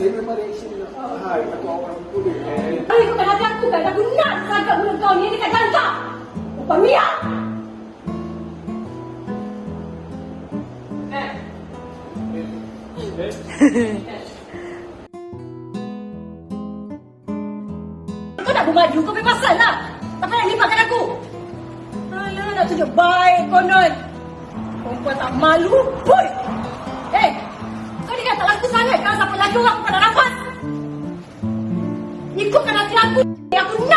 Hai. Eh, kalau ikutkan hati aku kan, aku nak seragam mulut kau ni dekat jangka. Upah Mia. Kau nak bermaju, kau bebasan lah. Tak payah libatkan aku. Alah, nak tunjuk baik konon. Perempuan tak malu, boy. Eh, kau ni kan tak laku sangat kan sampai lagi orang Yang.